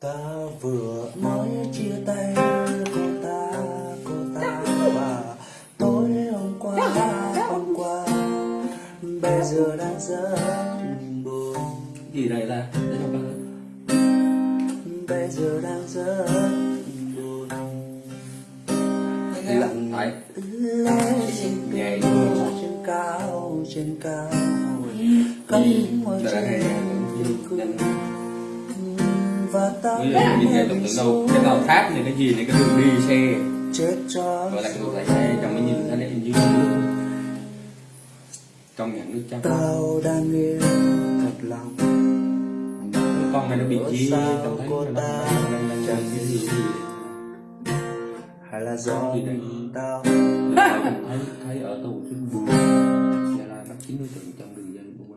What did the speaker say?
ta vừa mới chia tay cô ta cô ta và tối hôm qua hôm qua. Bây giờ đang rất buồn. Gì đây là bây giờ đang rất buồn. Lặng lẽ trên cao trên cao cắm hay trên cười và ta nghe tưởng tượng đâu cái tàu tháp này cái gì này cái đường đi xe. Chết cho gọi là cái đường xe trong cái nhìn thấy này dưới nước. Trong nhận nước trắng tao đang yêu thật lòng. Con này nó bị chi trong thấy nó đang đang đang đang cái gì. hay là do Gì đây? tao thấy thấy ở tù trên buồn Gia Lai bắt 90 trận trong đường dây